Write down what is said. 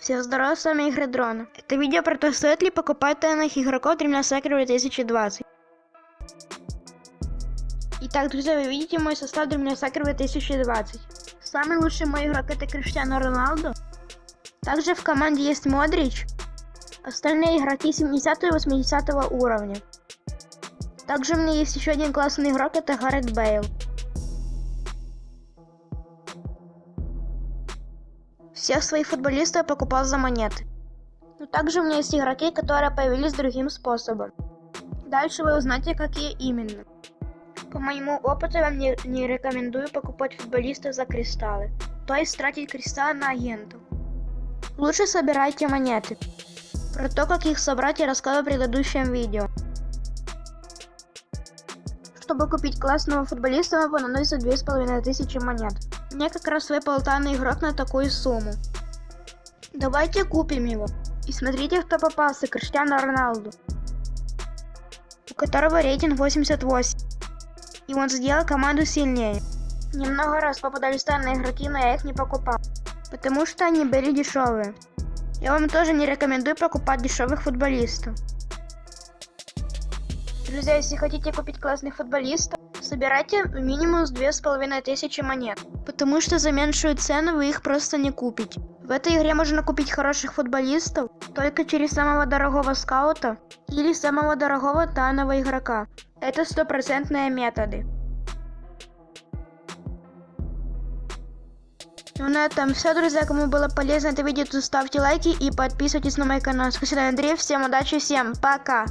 Всем здорова, с вами Игры Дрона. Это видео про то, стоит ли покупать тайных игроков Dream Soccer 2020. Итак, друзья, вы видите мой состав Dream Soccer 2020. Самый лучший мой игрок это Криштиано Роналду. Также в команде есть Модрич. Остальные игроки 70 и 80 уровня. Также у меня есть еще один классный игрок, это Гаррет Бейл. Всех своих футболистов я покупал за монеты. Но также у меня есть игроки, которые появились другим способом. Дальше вы узнаете, какие именно. По моему опыту я вам не, не рекомендую покупать футболистов за кристаллы, то есть тратить кристаллы на агентов. Лучше собирайте монеты. Про то, как их собрать, я рассказывал в предыдущем видео. Чтобы купить классного футболиста, вам понадобится 2500 монет. Мне как раз выпал тайный игрок на такую сумму. Давайте купим его. И смотрите, кто попался, Криштиану Роналду. У которого рейтинг 88. И он сделал команду сильнее. Немного раз попадались тайные игроки, но я их не покупал. Потому что они были дешевые. Я вам тоже не рекомендую покупать дешевых футболистов. Друзья, если хотите купить классных футболистов, собирайте минимум с две с половиной тысячи монет. Потому что за меньшую цену вы их просто не купите. В этой игре можно купить хороших футболистов только через самого дорогого скаута или самого дорогого тайного игрока. Это стопроцентные методы. Ну на этом все, друзья. Кому было полезно это видео, то ставьте лайки и подписывайтесь на мой канал. Спасибо, Андрей. Всем удачи, всем пока.